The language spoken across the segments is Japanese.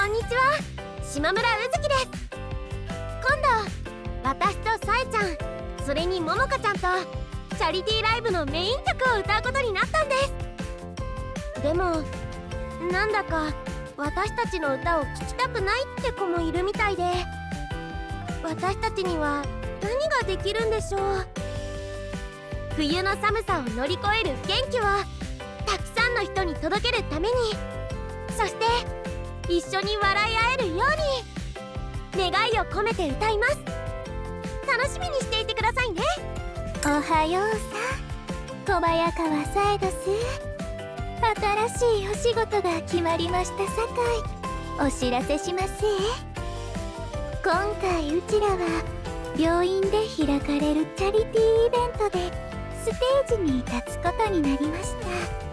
こんにちは。島村うずきです。今度私とさえちゃんそれにももかちゃんとチャリティーライブのメイン曲を歌うことになったんです。でもなんだか私たちの歌を聴きたくないって子もいるみたいで。私たちには何ができるんでしょう。冬の寒さを乗り越える元気をたくさんの人に届けるために。そして一緒に笑い合えるように。願いを込めて歌います。楽しみにしていてくださいね。おはようさ小早川サイドス。新しいお仕事が決まりましたさかいお知らせします。今回うちらは病院で開かれるチャリティーイベントでステージに立つことになりました。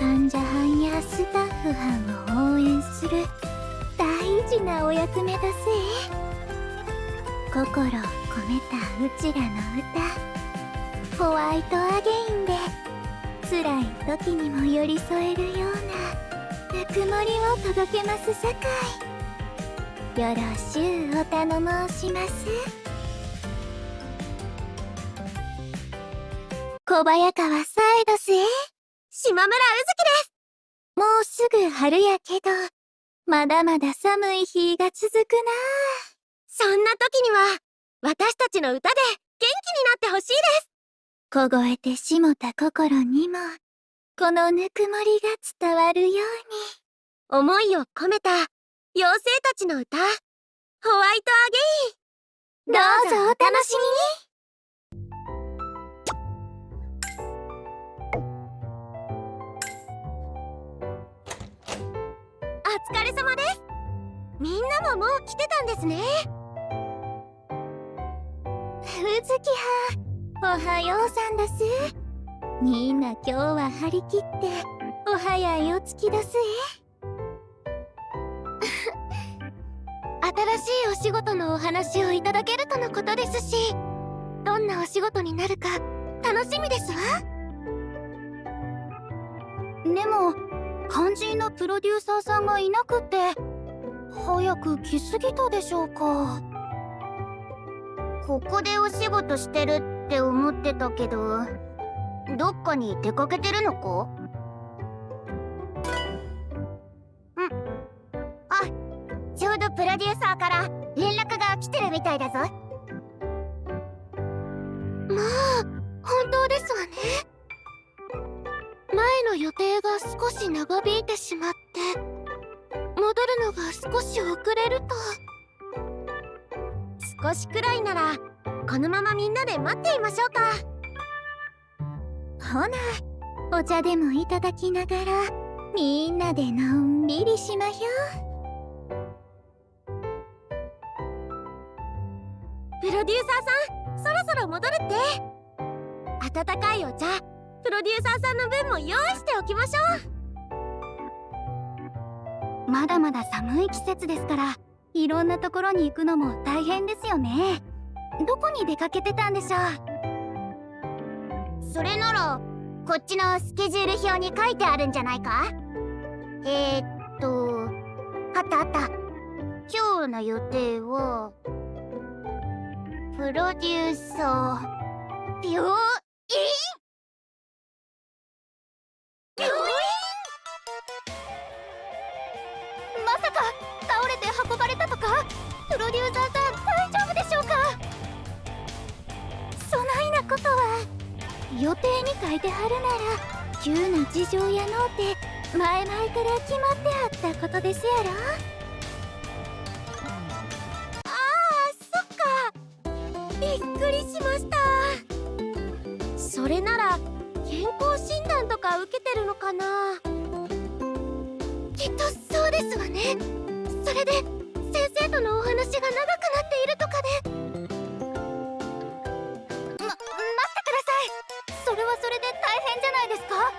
患者班やスタッフ班を応援する大事なお役目だぜ。心込めたうちらの歌。ホワイトアゲインで辛い時にも寄り添えるようなぬくもりを届けますさかい。よろしゅうお頼申します。小早川サイドスへ島村うずきですもうすぐ春やけどまだまだ寒い日が続くな。そんな時には私たちの歌で元気になってほしいです。凍えてしもた心にもこのぬくもりが伝わるように。思いを込めた妖精たちの歌。ホワイトアゲイン。どうぞお楽しみに。疲れ様です。みんなももう来てたんですね。うずきはおはようさんだす。みんな今日は張り切ってお早いお月だす新しいお仕事のお話をいただけるとのことですしどんなお仕事になるか楽しみですわ。でも肝心のプロデューサーさんがいなくって早く来すぎたでしょうか。ここでお仕事してるって思ってたけどどっかに出かけてるのか？ん。あちょうどプロデューサーから連絡が来てるみたいだぞ。まあ本当ですわね。前の予定が少し長引いてしまって戻るのが少し遅れると。少しくらいならこのままみんなで待っていましょうか。ほなお茶でもいただきながらみんなでのんびりしまひょプロデューサーさんそろそろ戻るって。温かいお茶プロデューサーさんの分も用意しておきましょう。まだまだ寒い季節ですからいろんなところに行くのも大変ですよね。どこに出かけてたんでしょう？それならこっちのスケジュール表に書いてあるんじゃないか？えー、っとあったあった。今日の予定はプロデューサー。病院運ばれたとか？プロデューサーさん大丈夫でしょうか？そないなことは予定に書いてはるなら急な事情やのうて前々から決まってあったことですやろ？ああそっか。びっくりしました。それなら健康診断とか受けてるのかな？きっとそうですわね。それで先生とのお話が長くなっているとかで。ま、待ってください。それはそれで大変じゃないですか？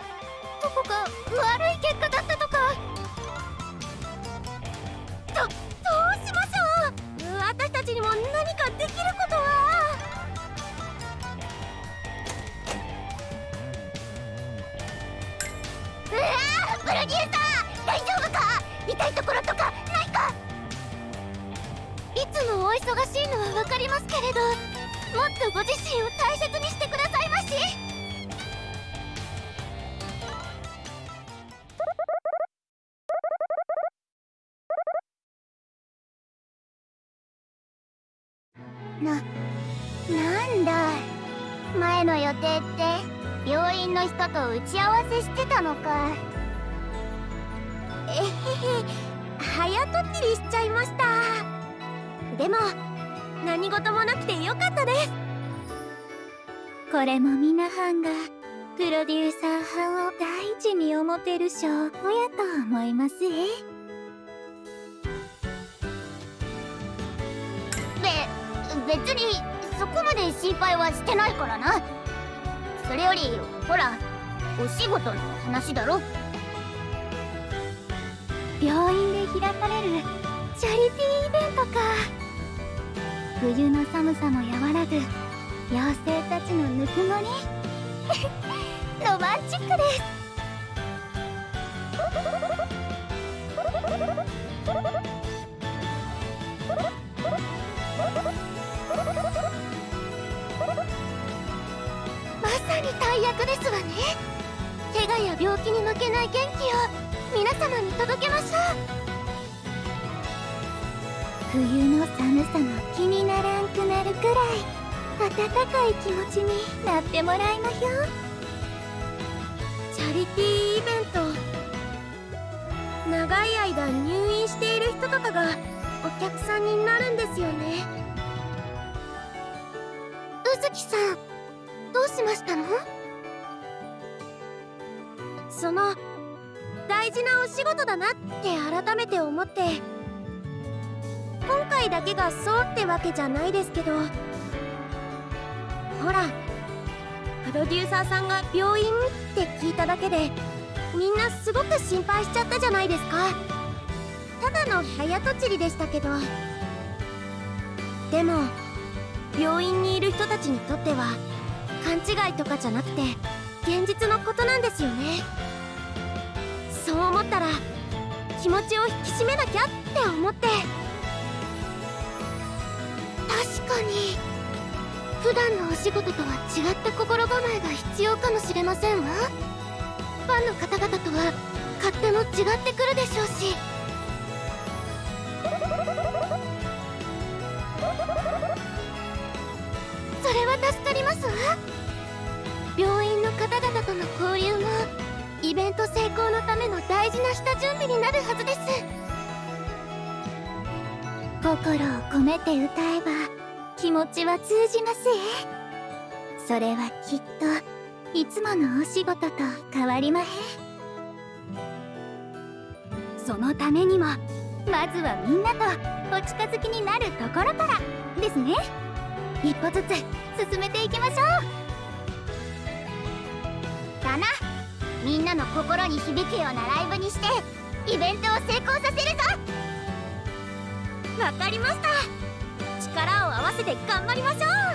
どこか悪い結果だったとか。ど、どうしましょう？私たちにも何かできることは。うわプロデューサー大丈夫か？痛いところとかないか。いつもお忙しいのは分かりますけれどもっとご自身を大切にしてくださいまし。な、なんだ前の予定って病院の人と打ち合わせしてたのかえへへ早とっきりしちゃいました。でも何事もなくてよかったです。これも皆はんがプロデューサー班を大事に思ってる証拠やと思います。えべ別にそこまで心配はしてないからな。それよりほらお仕事の話だろ病院で開かれるチャリティーイベントか。冬の寒さも和らぐ妖精たちのぬくもり。ロマンチックです。まさに大役ですわね。怪我や病気に負けない元気を。皆様に届けましょう冬の寒さも気にならんくなるくらい温かい気持ちになってもらいまひょチャリティーイベント長い間入院している人とかがお客さんになるんですよね。うずきさんどうしましたの？その大事なお仕事だなって改めて思って。今回だけがそうってわけじゃないですけど。ほらプロデューサーさんが病院って聞いただけでみんなすごく心配しちゃったじゃないですか。ただの早とちりでしたけど。でも病院にいる人たちにとっては勘違いとかじゃなくて現実のことなんですよね。そう思ったら気持ちを引き締めなきゃって思って。確かに普段のお仕事とは違った心構えが必要かもしれませんわ。ファンの方々とは勝手も違ってくるでしょうし。それは助かりますわ。病院の方々との交流もイベント成功のための大事な下準備になるはずです。心を込めて歌えば気持ちは通じますえ。それはきっといつものお仕事と変わりまへん。そのためにもまずはみんなとお近づきになるところからですね。一歩ずつ進めていきましょう。だな。みんなの心に響くようなライブにしてイベントを成功させるぞ。わかりました。力を合わせて頑張りましょう。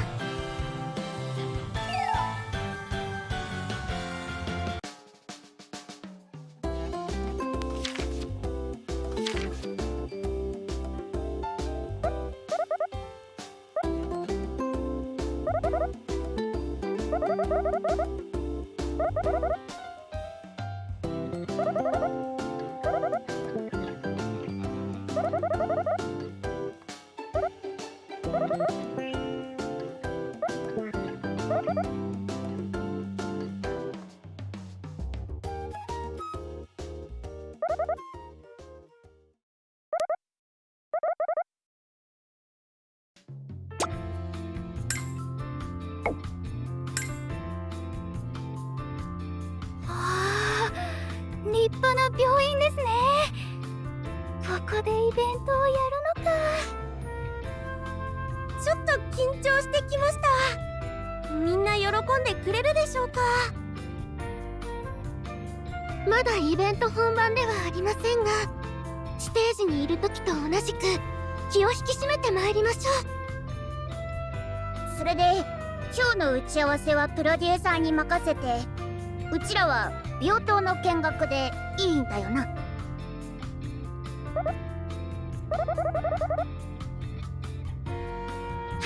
幸せはプロデューサーに任せてうちらは病棟の見学でいいんだよな。は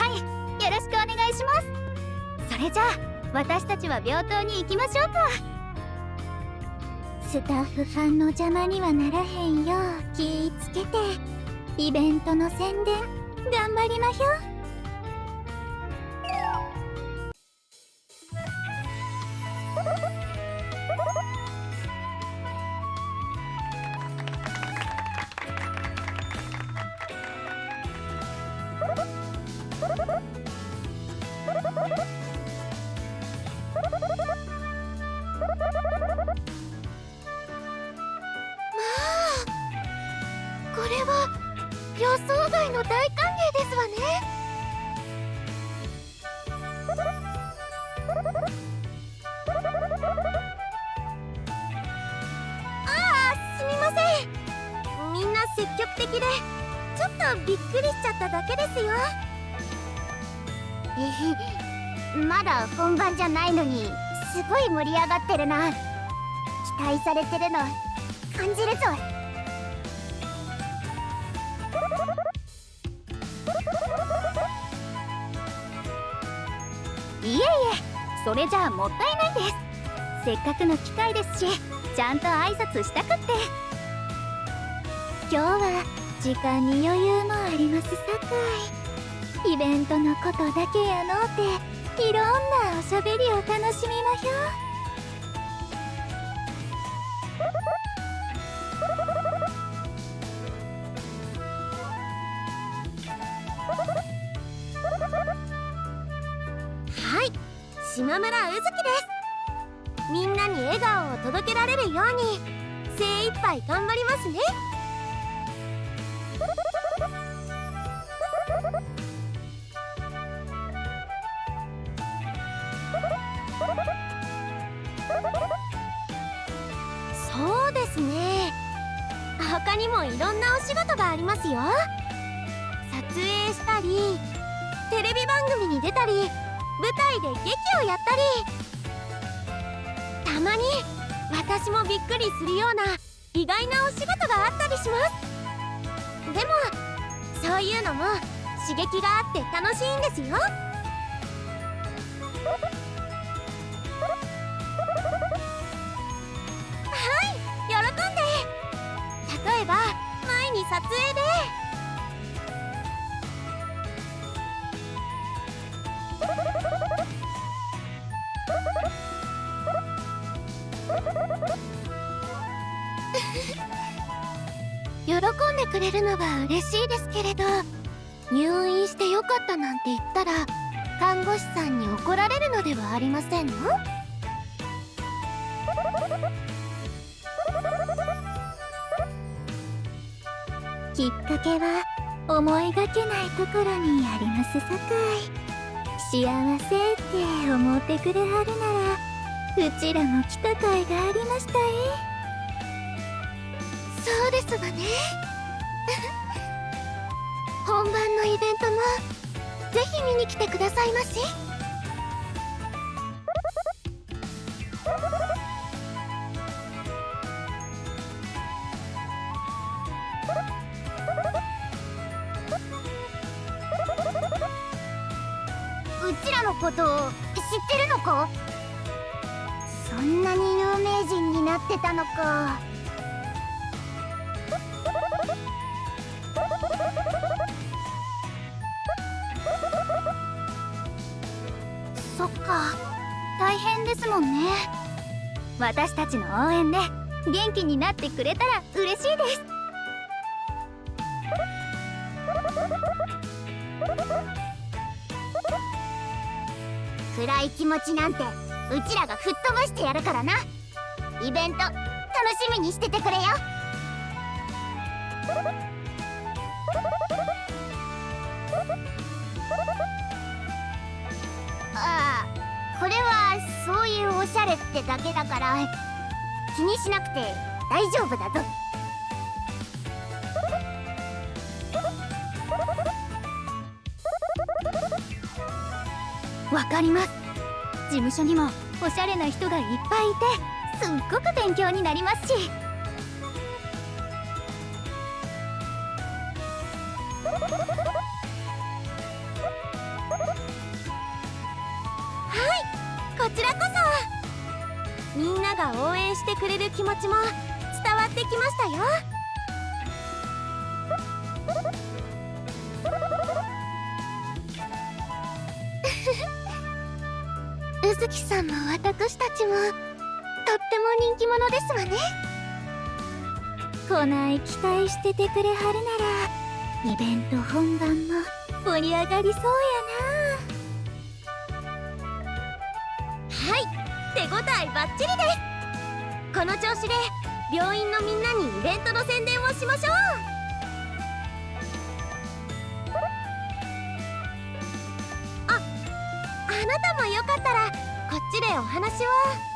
いよろしくお願いします。それじゃあ私たちは病棟に行きましょうか。スタッフファンの邪魔にはならへんよう気ぃつけてイベントの宣伝頑張りましょう。い盛り上がってるな。期待されてるの。感じるぞ。いえいえそれじゃあもったいないです。せっかくの機会ですしちゃんと挨拶したくって。今日は時間に余裕もありますさかい。イベントのことだけやのうていろんなおしゃべりを楽しみましょう。はい島村うずきです。みんなに笑顔を届けられるように精一杯頑張りますね。ったりたまに私もびっくりするような意外なお仕事があったりします。でもそういうのも刺激があって楽しいんですよ。言ったら看護師さんに怒られるのではありませんの？きっかけは思いがけないところにありますさかい。幸せって思ってくれはるならうちらも来た甲斐がありましたえ。そうですわね。本番のイベントもぜひ見に来てくださいましうちらのことを知ってるのか？そんなに有名人になってたのか。私たちの応援で元気になってくれたら嬉しいです。暗い気持ちなんてうちらが吹っ飛ばしてやるからな。イベント楽しみにしててくれよ。気にしなくて大丈夫だぞ。わかります。事務所にもおしゃれな人がいっぱいいてすっごく勉強になりますし。はいこちらこそ。みんなが応援してくれる気持ちも伝わってきましたよ。うずきさんも私たちもとっても人気者ですわね。こない期待しててくれはるならイベント本番も盛り上がりそうやえバッチリですこの調子で病院のみんなにイベントの宣伝をしましょう。ああなたもよかったらこっちでお話を。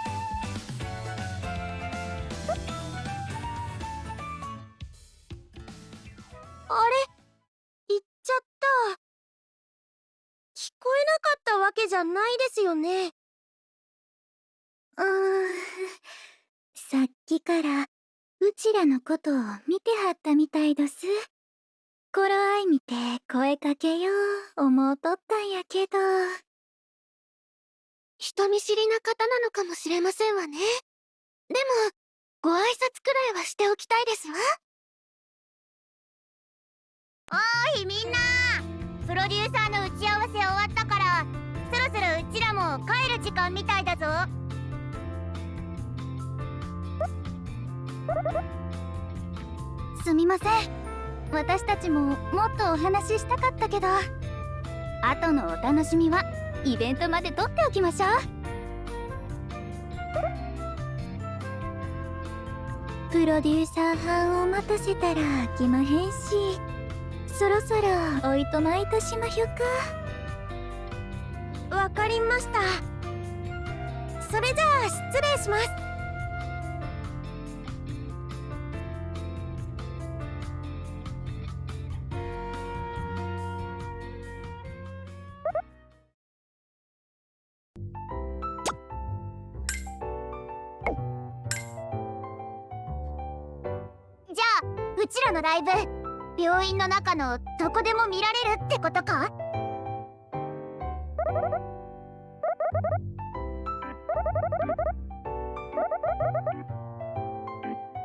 ちらのことを見てはったみたいどす。頃合い見て声かけよう思うとったんやけど。人見知りな方なのかもしれませんわね。でもご挨拶くらいはしておきたいですわ。おーいみんな。プロデューサーの打ち合わせ終わったからそろそろうちらも帰る時間みたいだぞすみません。私たちももっとお話ししたかったけど。後のお楽しみはイベントまで取っておきましょう。プロデューサー班を待たせたら飽きまへんし。そろそろおいとまいたしまひょか。わかりました。それじゃあ失礼します。のライブ。病院の中のどこでも見られるってことか？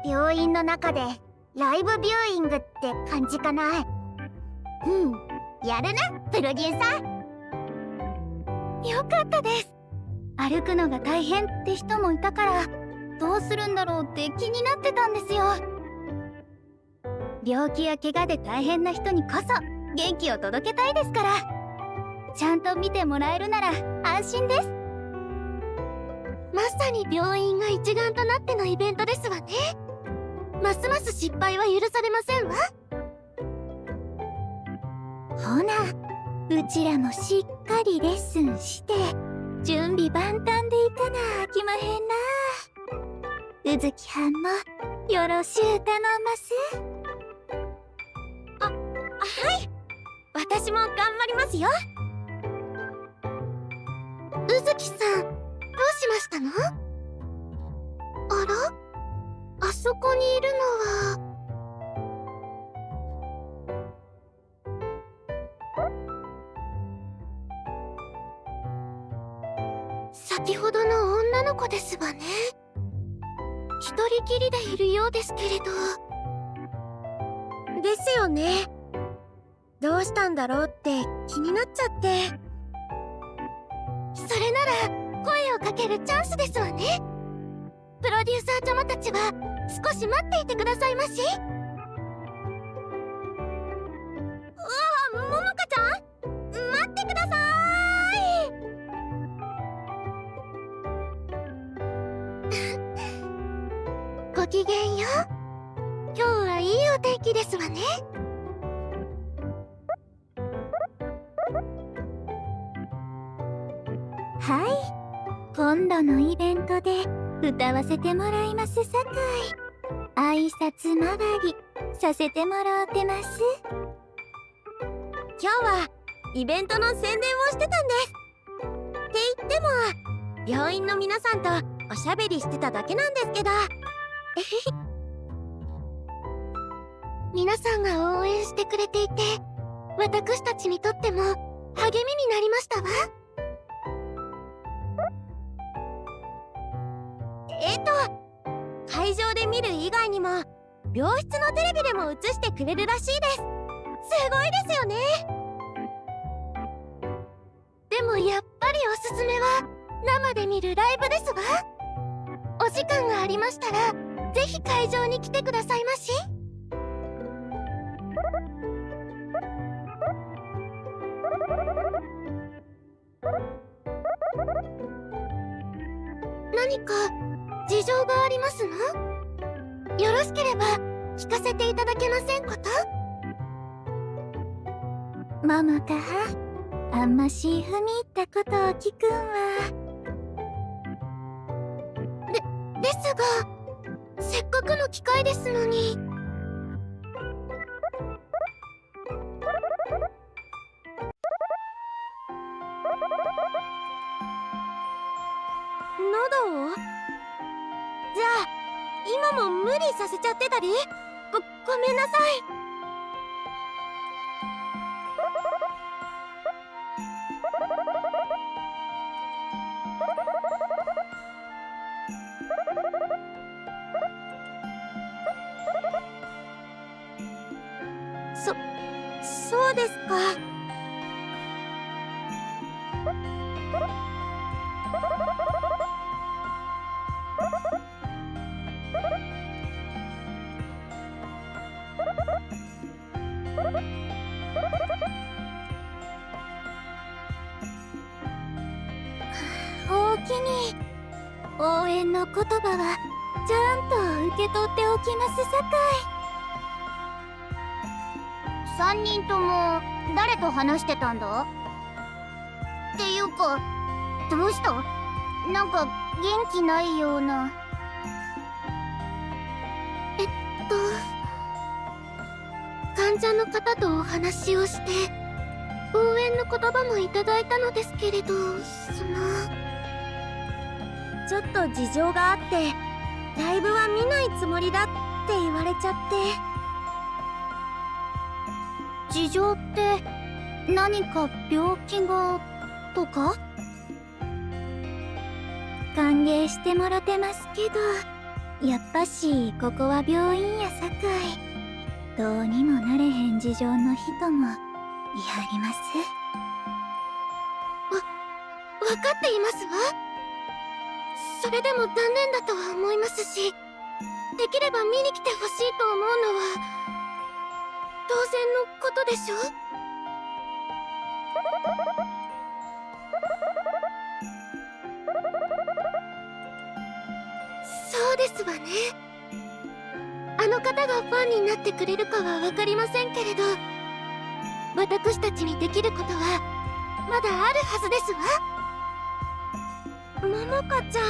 病院の中でライブビューイングって感じかな？うん。やるなプロデューサー。よかったです。歩くのが大変って人もいたからどうするんだろうって気になってたんですよ。病気や怪我で大変な人にこそ元気を届けたいですから。ちゃんと見てもらえるなら安心です。まさに病院が一丸となってのイベントですわね。ますます失敗は許されませんわ。ほなうちらもしっかりレッスンして準備万端でいかなあきまへんな。うずきはんもよろしゅう頼ます私も頑張りますよ。うずきさんどうしましたの？あら？あそこにいるのは。先ほどの女の子ですわね。一人きりでいるようですけれど。ですよね。どうしたんだろうって気になっちゃって。それなら声をかけるチャンスですわね。プロデューサーちゃまたちは少し待っていてくださいまし。歌わせてもらいますさかい。挨拶回りさせてもらってます。今日はイベントの宣伝をしてたんです。って言っても病院の皆さんとおしゃべりしてただけなんですけど。皆さんが応援してくれていて私たちにとっても励みになりましたわ。えっと会場で見る以外にも病室のテレビでも映してくれるらしいです。すごいですよね。でもやっぱりおすすめは生で見るライブですわ。お時間がありましたらぜひ会場に来てくださいまし。何か事情がありますの？よろしければ聞かせていただけませんこと？ママか？あんまし踏み入ったことを聞くんは。でですがせっかくの機会ですのに。ごごめんなさい。そそうですか。おおきに応援の言葉はちゃんと受け取っておきますさかい。3人とも誰と話してたんだ？っていうかどうした？なんか元気ないような。えっと患者の方とお話をして応援の言葉もいただいたのですけれどそのちょっと事情があってライブは見ないつもりだって言われちゃって。事情って何か病気がとか？歓迎してもろてますけどやっぱしここは病院やさかい。どうにもなれへん事情の人もいはります。わ分かっていますわ。それでも残念だとは思いますしできれば見に来てほしいと思うのは当然のことでしょ？そうですわね。あの方がファンになってくれるかは分かりませんけれど私たちにできることはまだあるはずですわ。ももかちゃん。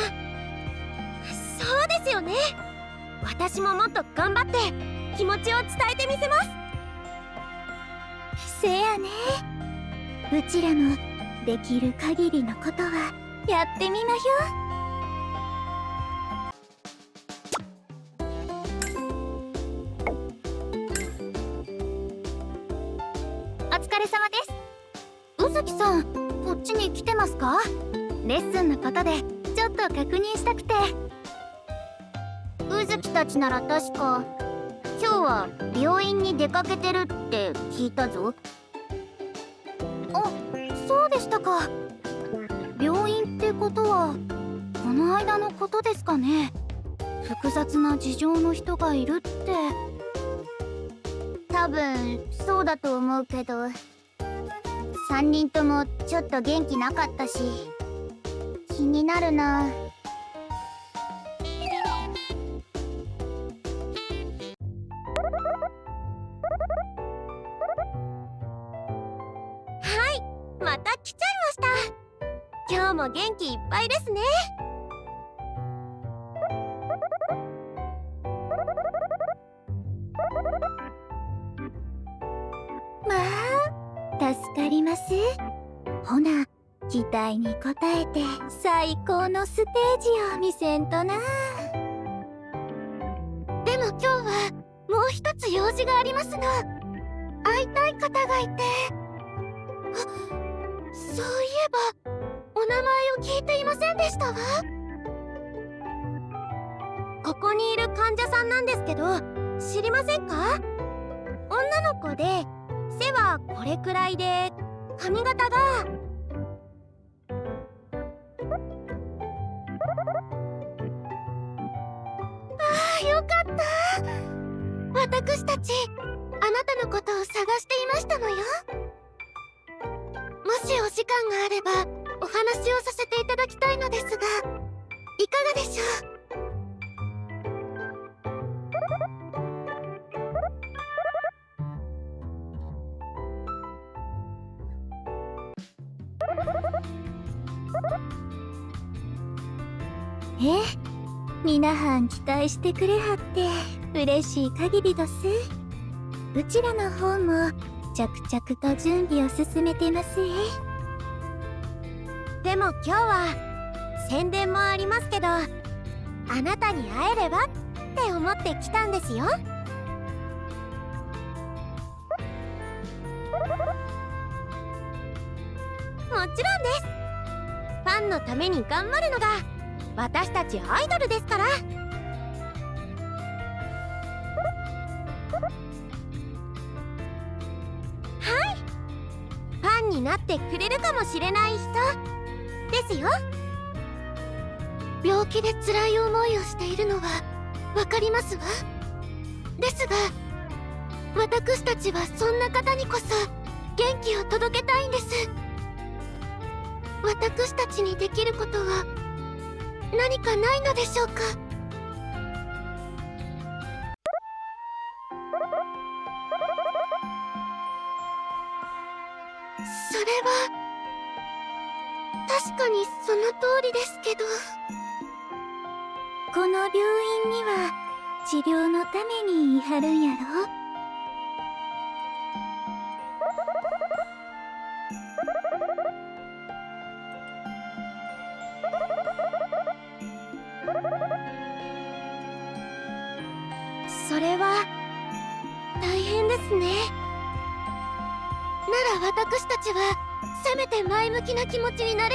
そうですよね。私ももっと頑張って気持ちを伝えてみせます。せやね。うちらもできる限りのことはやってみまひょ。うことでちょっと確認したくて。宇月たちなら確か今日は病院に出かけてるって聞いたぞ。あそうでしたか。病院ってことはこの間のことですかね。複雑な事情の人がいるって。多分そうだと思うけど3人ともちょっと元気なかったし。気になるな。はいまた来ちゃいました。今日も元気いっぱいですね。まあ助かります。期待に応えて最高のステージを見せんとな。でも今日はもう一つ用事がありますの。会いたい方がいて。あそういえばお名前を聞いていませんでしたわ。ここにいる患者さんなんですけど知りませんか？女の子で背はこれくらいで髪型が私たちあなたのことを探していましたのよ。もしお時間があればお話をさせていただきたいのですがいかがでしょう？え？皆はん期待してくれはって嬉しい限りどす。うちらの方も着々と準備を進めてますえ。でも今日は宣伝もありますけどあなたに会えればって思って来たんですよ。もちろんです。ファンのために頑張るのが私たちアイドルですから。はい。ファンになってくれるかもしれない人。ですよ。病気で辛い思いをしているのはわかりますわ。ですが私たちはそんな方にこそ元気を届けたいんです。私たちにできることは何かないのでしょうか？それは確かにその通りですけど。この病院には治療のためにいはるんやろ？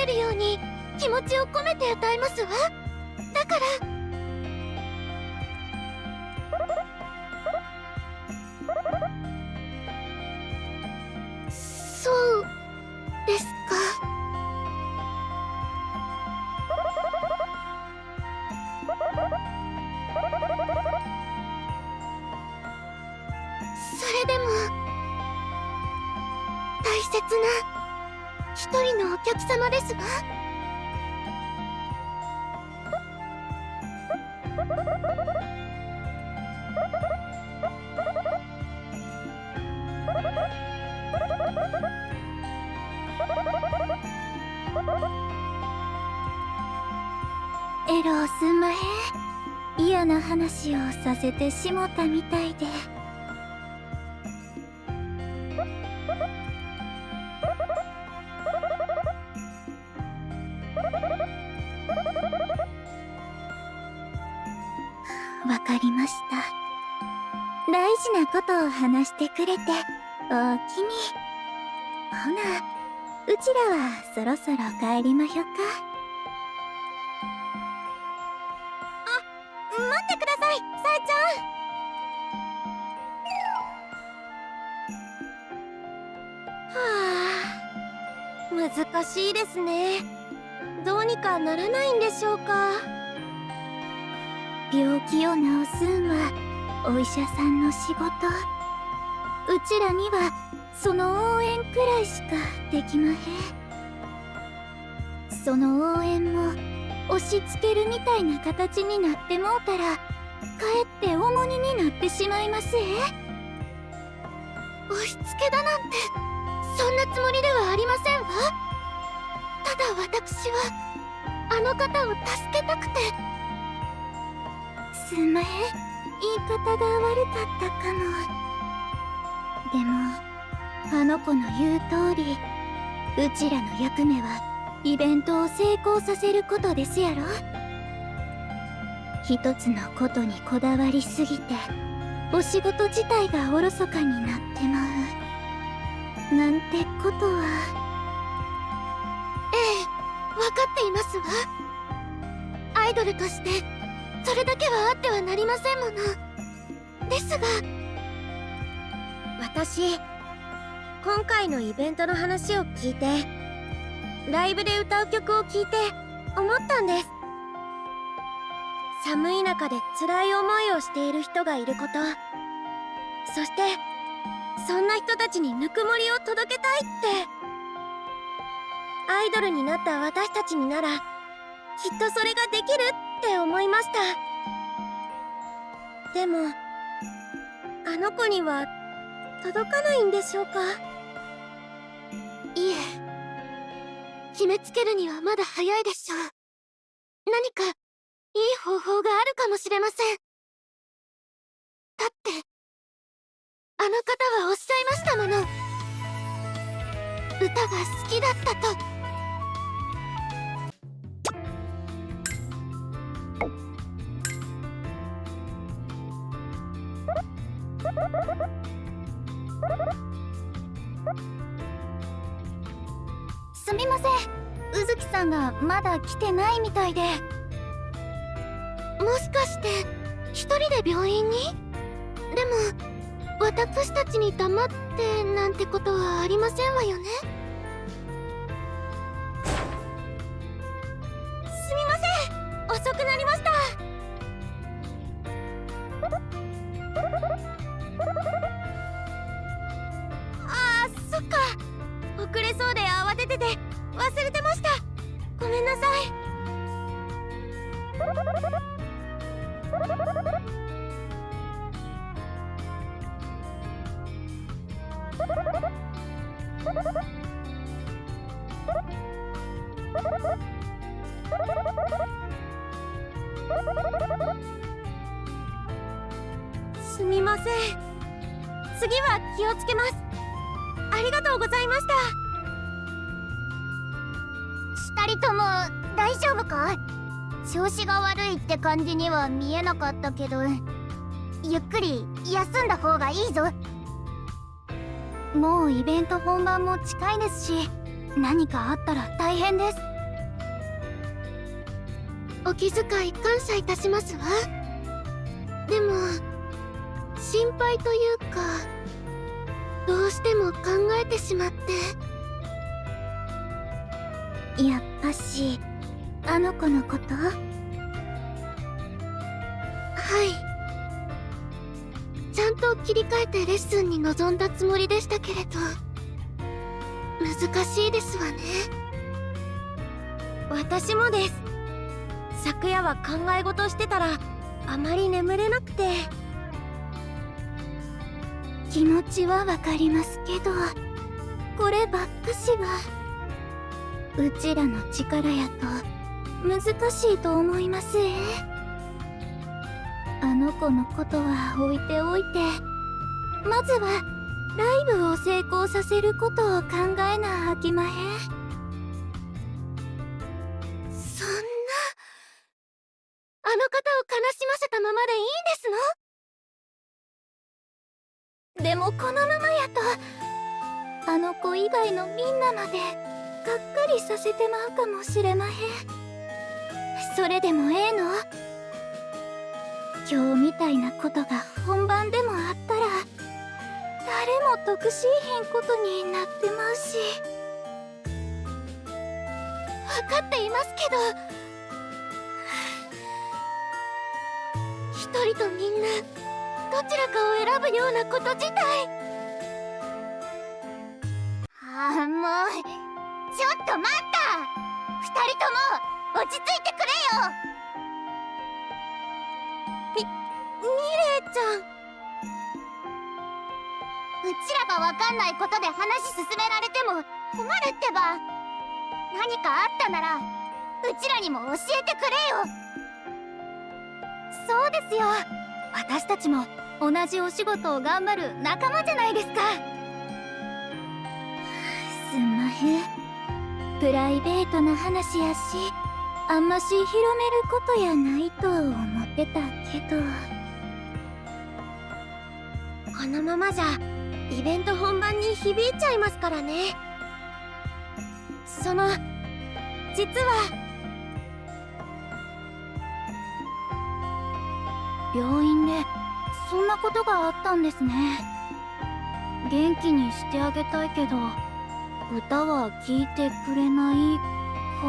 気持ちになれるように気持ちを込めて歌いますわ。せてしもたみたいで。わかりました。大事なことを話してくれておおきに。ほなうちらはそろそろ帰りまひょか。ですね。どうにかならないんでしょうか。病気を治すんはお医者さんの仕事。うちらにはその応援くらいしかできまへん。その応援も押し付けるみたいな形になってもうたらかえって重荷になってしまいますえ押し付けだなんてそんなつもりではありませんわ。だ私はあの方を助けたくて。すんまへん。言い方が悪かったかも。でもあの子の言う通りうちらの役目はイベントを成功させることですやろ。一つのことにこだわりすぎてお仕事自体がおろそかになってまう。なんてことは。ますわ。アイドルとしてそれだけはあってはなりませんもの。ですが私今回のイベントの話を聞いてライブで歌う曲を聴いて思ったんです。寒い中で辛い思いをしている人がいること。そしてそんな人たちにぬくもりを届けたいって。アイドルになった私たちにならきっとそれができるって思いました。でもあの子には届かないんでしょうか？いえ。決めつけるにはまだ早いでしょう。何かいい方法があるかもしれません。だってあの方はおっしゃいましたもの。歌が好きだったと。すみません。宇月さんがまだ来てないみたいで。もしかして一人で病院に？でも私たちに黙ってなんてことはありませんわよね。すみません。遅くなりますみません。次は気をつけます。ありがとうございました。二人とも大丈夫か？調子が悪いって感じには見えなかったけどゆっくり休んだ方がいいぞ。もうイベント本番も近いですし何かあったら大変です。お気遣い感謝いたしますわ。でも心配というかどうしても考えてしまって。やっぱしあの子のこと？切り替えてレッスンに臨んだつもりでしたけれど難しいですわね。私もです。昨夜は考え事してたらあまり眠れなくて。気持ちはわかりますけどこればっかしはうちらの力やと難しいと思いますえ。あの子のことは置いておいてまずはライブを成功させることを考えなあきまへん。そんなあの方を悲しませたままでいいんですの？でもこのままやとあの子以外のみんなまでがっかりさせてまうかもしれまへん。それでもええの？今日みたいなことが本番でもあったら。誰も得しへんことになってまうし。分かっていますけど。一人とみんなどちらかを選ぶようなこと自体。ああもうちょっと待った。二人とも落ち着いてくれよ。みミレイちゃん。ちらがわかんないことで話進められても困るってば。何かあったならうちらにも教えてくれよ。そうですよ。私たちも同じお仕事を頑張る仲間じゃないですか。すんまへん。プライベートな話やしあんまし広めることやないと思ってたけど。このままじゃイベント本番に響いちゃいますからね。その実は病院でそんなことがあったんですね。元気にしてあげたいけど歌は聴いてくれないか。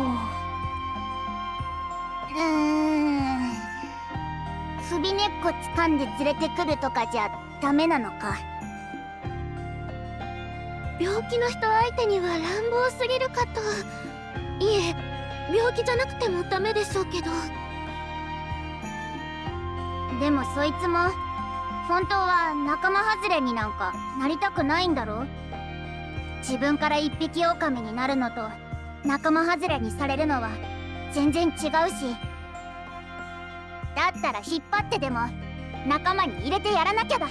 うーん。首根っこ掴んで連れてくるとかじゃダメなのか。病気の人相手には乱暴すぎるかと。いえ病気じゃなくてもダメでしょうけど。でもそいつも本当は仲間外れになんかなりたくないんだろ自分から一匹狼になるのと仲間外れにされるのは全然違うし。だったら引っ張ってでも仲間に入れてやらなきゃだ。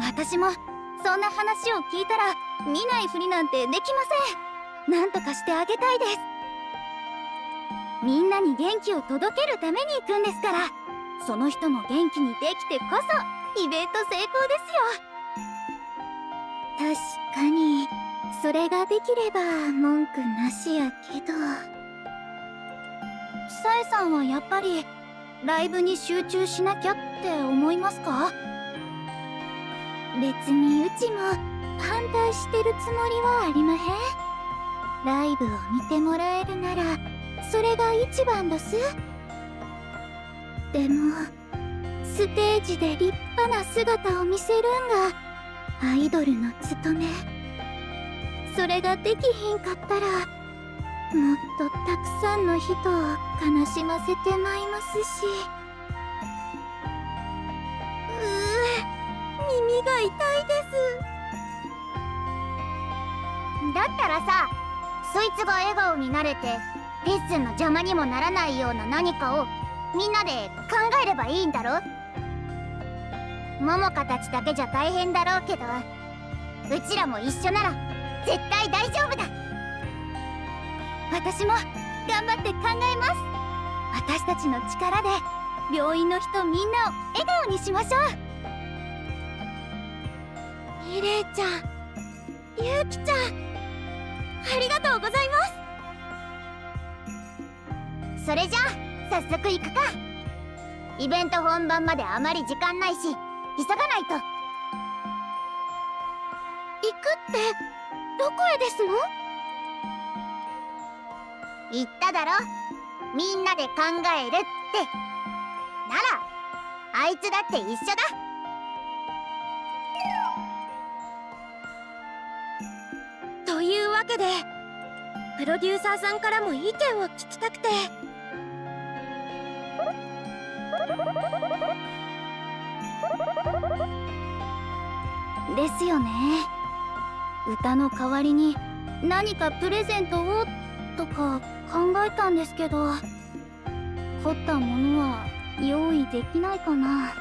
私もそんな話を聞いたら見ないふりなんてできません。なんとかしてあげたいです。みんなに元気を届けるために行くんですから。その人も元気にできてこそイベント成功ですよ。確かに。それができれば文句なしやけど。さえさんはやっぱりライブに集中しなきゃって思いますか？別にうちも反対してるつもりはありまへん。ライブを見てもらえるならそれが一番どす。でもステージで立派な姿を見せるんがアイドルの務め。それができひんかったらもっとたくさんの人を悲しませてまいますし。うー。耳が痛いです。だったらさそいつが笑顔になれてレッスンの邪魔にもならないような何かをみんなで考えればいいんだろ？モモカたちだけじゃ大変だろうけどうちらも一緒なら絶対大丈夫だ。私も頑張って考えます。私たちの力で病院の人みんなを笑顔にしましょう。ミレイちゃん。ユウキちゃん。ありがとうございます。それじゃあ早速行くか。イベント本番まであまり時間ないし急がないと。行くってどこへですの？言っただろ。みんなで考えるって。ならあいつだって一緒だ。いうわけでプロデューサーさんからも意見を聞きたくて。ですよね。歌の代わりに何かプレゼントをとか考えたんですけど凝ったものは用意できないかな。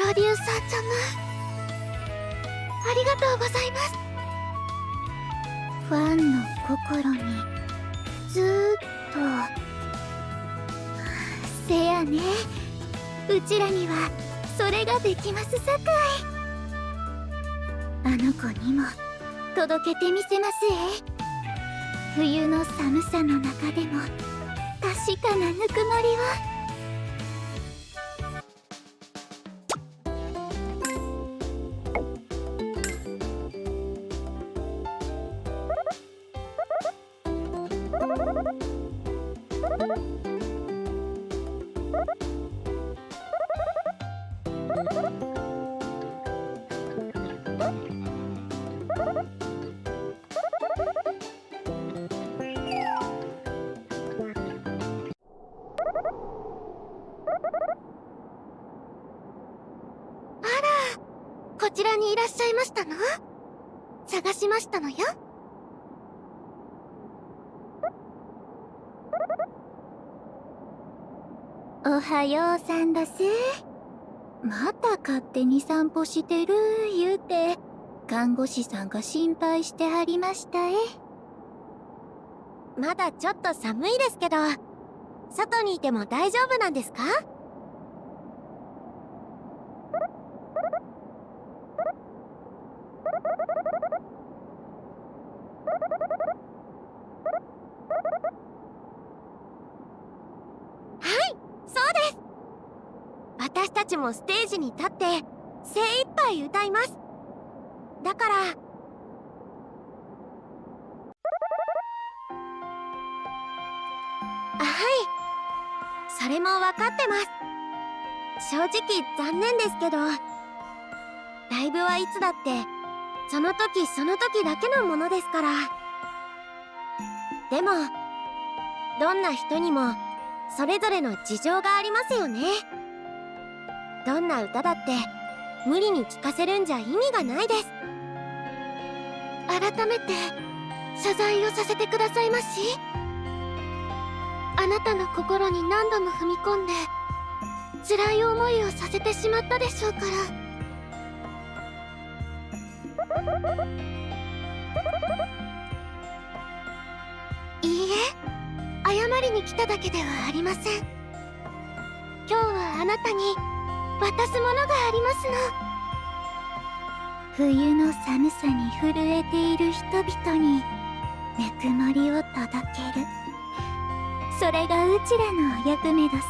ロデューサーちゃまありがとうございます。ファンの心にずーっと。せやね。うちらにはそれができますさかい。あの子にも届けてみせますえ。冬の寒さの中でも確かなぬくもりを。さんだせ。また勝手に散歩してる言うて。看護師さんが心配してはりましたえ。まだちょっと寒いですけど外にいても大丈夫なんですか？私たちもステージに立って精一杯歌います。だから。あはい。それも分かってます。正直残念ですけどライブはいつだってその時その時だけのものですから。でもどんな人にもそれぞれの事情がありますよね。どんな歌だって無理に聴かせるんじゃ意味がないです。改めて謝罪をさせてくださいまし。あなたの心に何度も踏み込んで辛い思いをさせてしまったでしょうから。いいえ謝りに来ただけではありません。今日はあなたに渡すものがありますの。冬の寒さに震えている人々にぬくもりを届ける。それがうちらの役目どす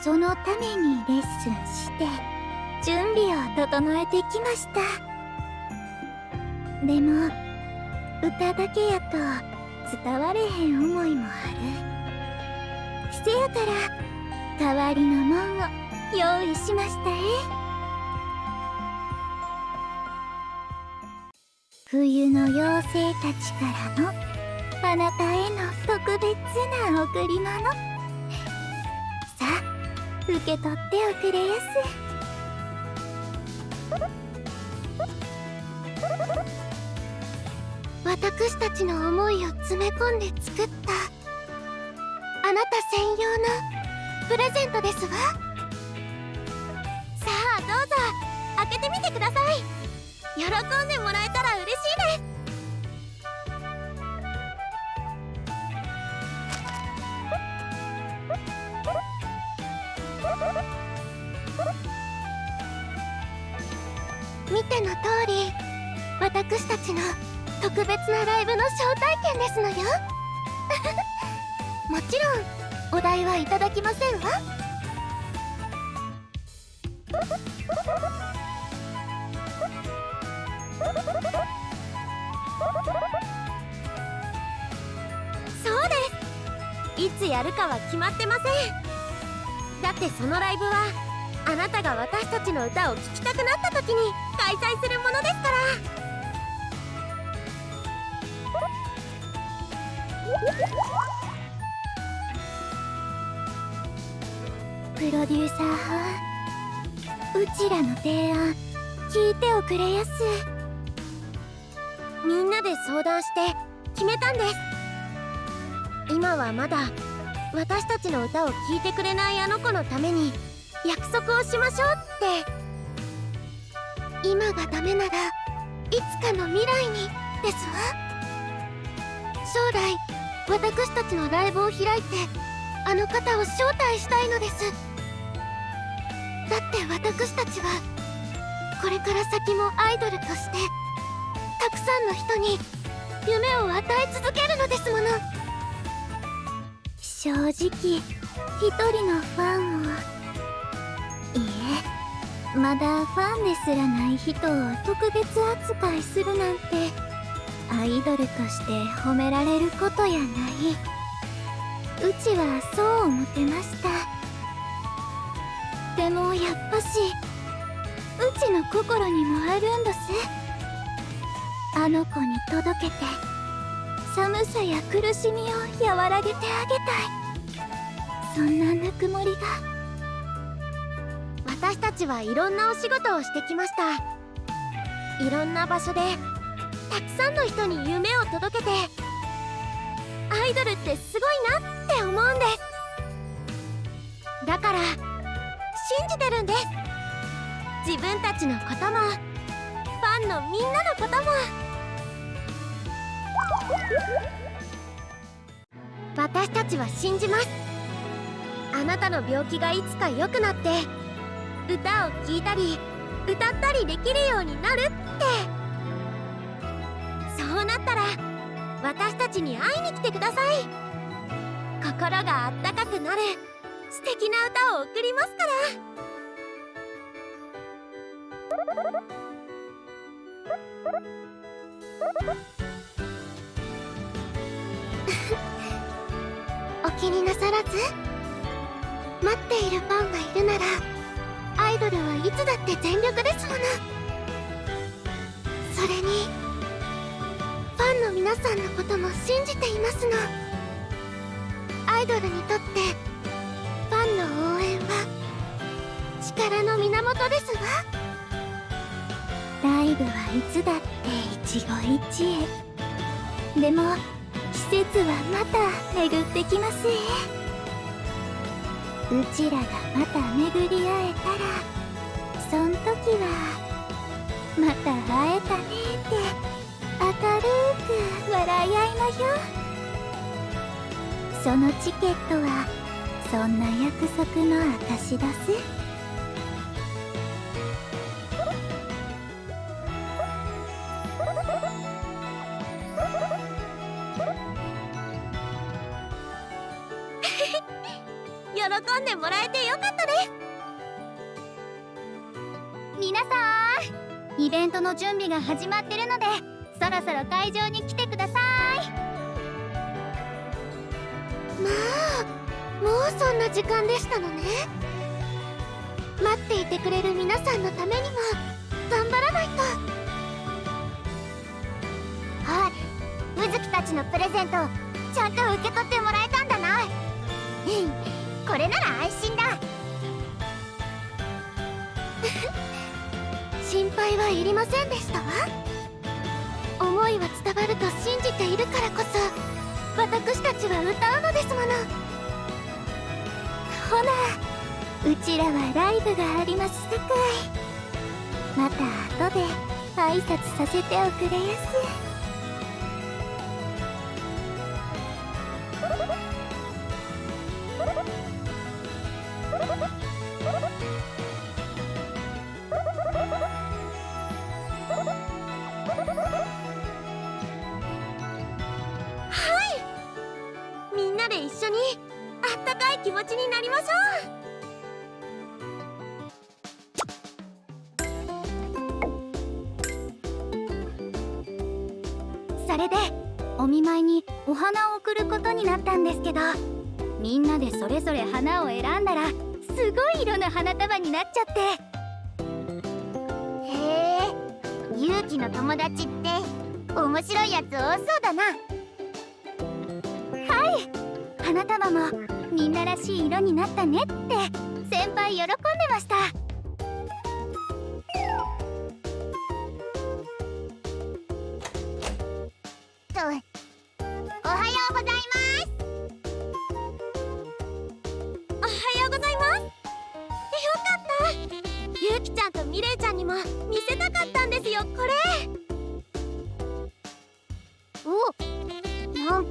そのためにレッスンして準備を整えてきました。でも歌だけやと伝われへん思いもある。せやから代わりのもんを用意しましたえ。冬の妖精たちからのあなたへの特別な贈り物。さあ受け取っておくれやす。私たちの思いを詰め込んで作ったあなた専用のプレゼントですわ。開けてみてください。喜んでもらえたら嬉しいです。見ての通り私たちの特別なライブの招待券ですのよ。もちろんお代はいただきませんわ。つやるかは決まってません。だってそのライブはあなたが私たちの歌を聴きたくなった時に開催するものですから。プロデューサーはうちらの提案聞いておくれやす。みんなで相談して決めたんです。今はまだ私たちの歌を聴いてくれないあの子のために約束をしましょうって。今がダメならいつかの未来にですわ。将来私たちのライブを開いてあの方を招待したいのです。だって私たちはこれから先もアイドルとしてたくさんの人に夢を与え続けるのですもの。正直一人のファンをいえまだファンですらない人を特別扱いするなんてアイドルとして褒められることやない。うちはそう思ってました。でもやっぱしうちの心にもあるんどす。あの子に届けて。寒さや苦しみを和らげてあげたい。そんなぬくもりが。私たちはいろんなお仕事をしてきました。いろんな場所でたくさんの人に夢を届けて。アイドルってすごいなって思うんです。だから信じてるんです。自分たちのこともファンのみんなのことも。私たちは信じます。あなたの病気がいつか良くなって歌を聴いたり歌ったりできるようになるって。そうなったら私たちに会いに来てください。心があったかくなる素敵な歌を送りますから。お気になさらず？待っているファンがいるならアイドルはいつだって全力ですもの。それにファンの皆さんのことも信じていますの。アイドルにとってファンの応援は力の源ですわ。ライブはいつだって一期一会。でも季節はまた巡ってきますえ。うちらがまた巡り会えたらそん時はまた会えたねって明るく笑い合いまひょう。そのチケットはそんな約束の証だす。えてよかったです皆さんイベントの準備が始まってるのでそろそろ会場に来てください。まあもうそんな時間でしたのね。待っていてくれる皆さんのためにも頑張らないと。はい。ずきたちのプレゼントちゃんと受け取ってもらえたんだな。うん。これなら安心だ心配はいりませんでしたわ。思いは伝わると信じているからこそ私たちは歌うのですもの。ほなうちらはライブがありますさかい。また後で挨拶させておくれやす。けどみんなでそれぞれ花を選んだらすごい色の花束になっちゃって。へえ勇気の友達って面白いやつ多そうだな。はい花束もみんならしい色になったねって先輩喜んでました。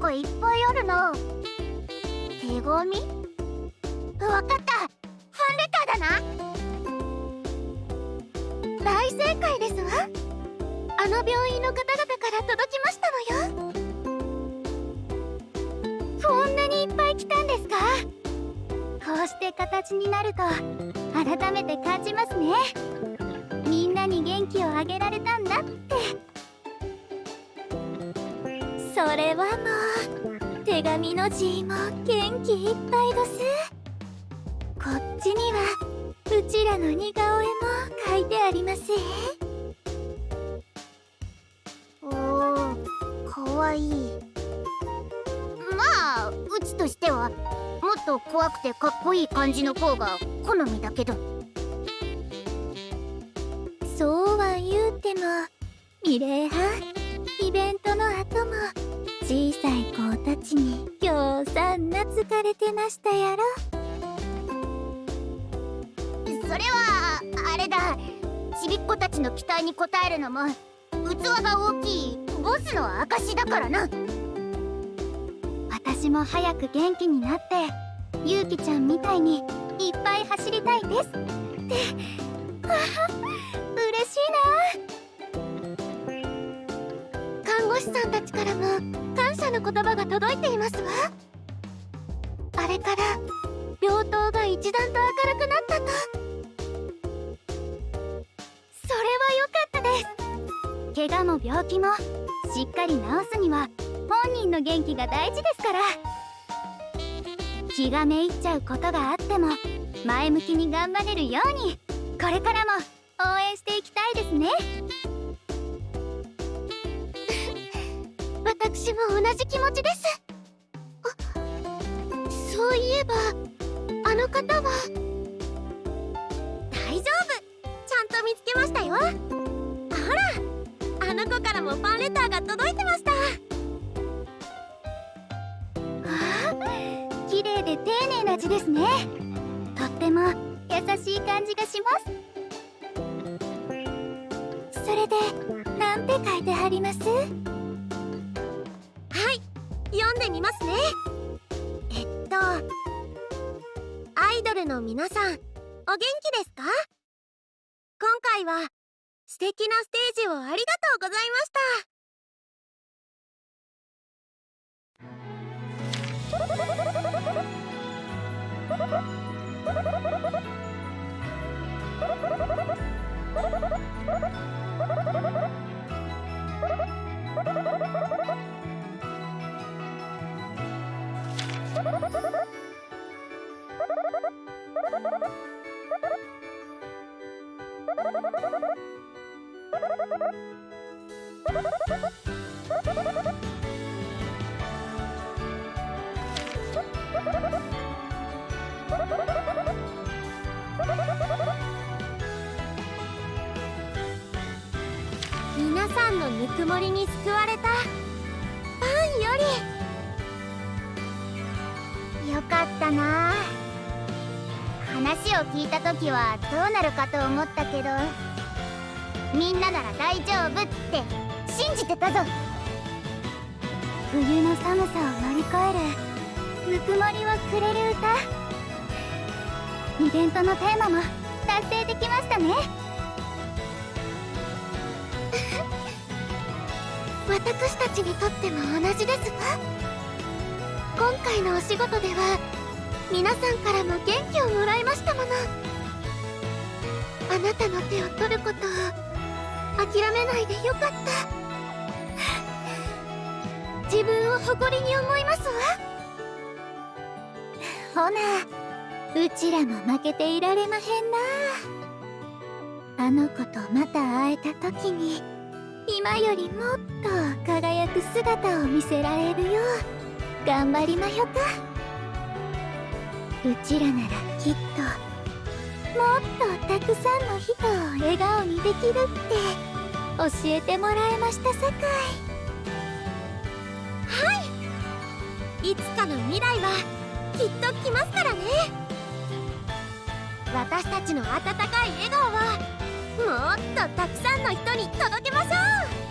おなんかいっぱいあるな手紙？わかった。ファンレターだな。大正解ですわ。あの病院の方々から届きましたのよ。こんなにいっぱい来たんですか？こうして形になると改めて感じますね。みんなに元気をあげられたんだって。それはもう手紙の字も元気いっぱいどすこっちにはうちらの似顔絵も書いてありますおーかわいい。まあうちとしてはもっと怖くてかっこいい感じの方が好みだけど。そうは言うてもミレーはイベントの後も小さい子たちにぎょうさん懐かれてましたやろ。それはあれだ。ちびっ子たちの期待に応えるのも器が大きいボスの証だからな。私も早く元気になってゆうきちゃんみたいにいっぱい走りたいです。って。はは嬉しいな。な看護師さんたちからも感謝の言葉が届いていますわ。あれから病棟が一段と明るくなったと。それは良かったです。怪我も病気もしっかり治すには本人の元気が大事ですから。気がめいっちゃうことがあっても前向きに頑張れるようにこれからも応援していきたいですね。私も同じ気持ちです。あそういえばあの方は。大丈夫。ちゃんと見つけましたよ。ほらあの子からもファンレターが届いてました。ああ綺麗で丁寧な字ですね。とっても優しい感じがします。それでなんて書いてはります？はい。読んでみますね。えっとアイドルの皆さんお元気ですか？今回は素敵なステージをありがとうございました。皆さんのぬくもりに救われたファンより。かったな。話を聞いた時はどうなるかと思ったけどみんななら大丈夫って信じてたぞ。冬の寒さを乗り越えるぬくもりをくれる歌。イベントのテーマも達成できましたね。私たちにとっても同じですわ。今今回のお仕事では皆さんからも元気をもらいましたもの。あなたの手を取ることを諦めないでよかった。自分を誇りに思いますわ。ほなうちらも負けていられまへんな。あの子とまた会えた時に今よりもっと輝く姿を見せられるよう頑張りまひょか。うちらならきっともっとたくさんの人を笑顔にできるって教えてもらいましたさかい。はい。いつかの未来はきっと来ますからね。私たちの温かい笑顔をもっとたくさんの人に届けましょう。